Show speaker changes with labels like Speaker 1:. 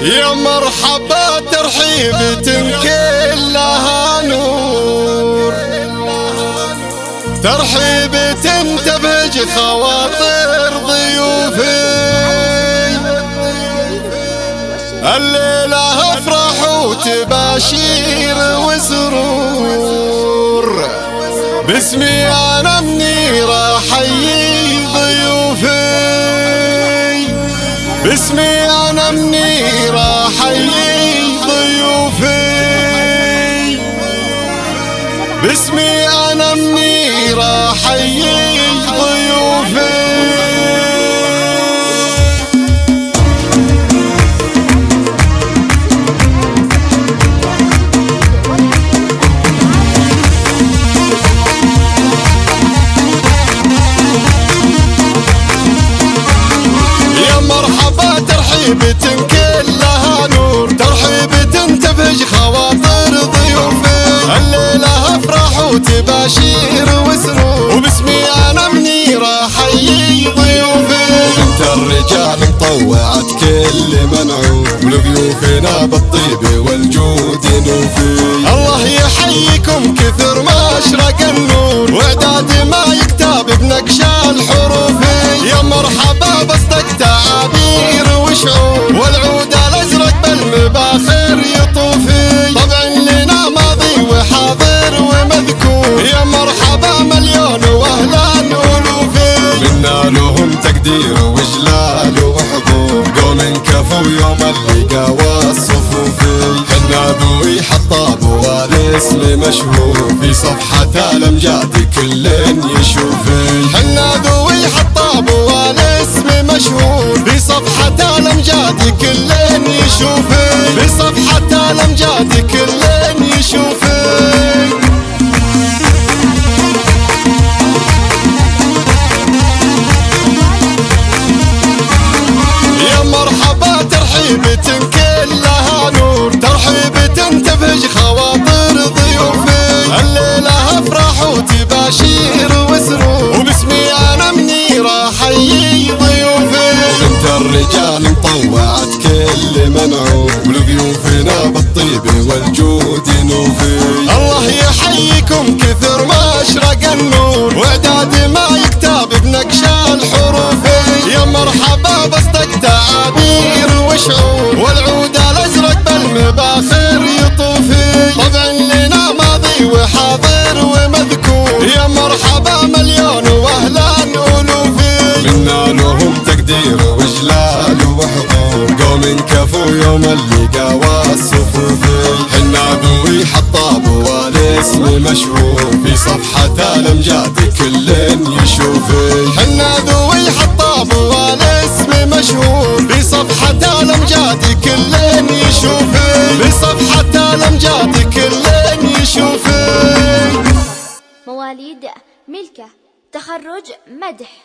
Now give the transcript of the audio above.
Speaker 1: يا مرحبا ترحيبة كلها نور. ترحيبة تبهج خواطر ضيوفي. الليلة أفرح وتباشير وسرور. باسمي أنا منيرة حيي ضيوفي. باسمي باسمي أنا منيرة حيي ضيوفي يا مرحبا ترحيبة كلها افرح وتباشير وسرور. وباسمي أنا منيرة حيي ضيوفي. أنت الرجال مطوعت كل منعوم. ولضيوفنا بالطيب والجود نوفي. الله يحييكم كثر ما أشرق النور. وإعداد ما يكتب بنقش الحروف يا مرحبا حطاب والاسم مشهور في صفحة الامجاد كل يشوفي حنا ذوي حطاب والاسم مشهور في صفحة الامجاد كل يشوفي في صفحة الامجاد كل الرجال مطوعت كل منعوم ولضيوفنا بالطيب والجود نوفي. الله يحييكم كثر ما أشرق النور. وإعداد ما يكتب بنقش الحروف يا مرحبا بصدق تعابير وشعور. والعود قوم كفوا يوم اللقا والصفوف ذوي حطاب والاسم مشهور. في صفحة الامجاد كل يشوفي حنا ذوي حطاب والاسم مشهور. في صفحة الامجاد كل يشوفي في صفحة الامجاد كل يشوفي
Speaker 2: مواليد ملكة تخرج مدح.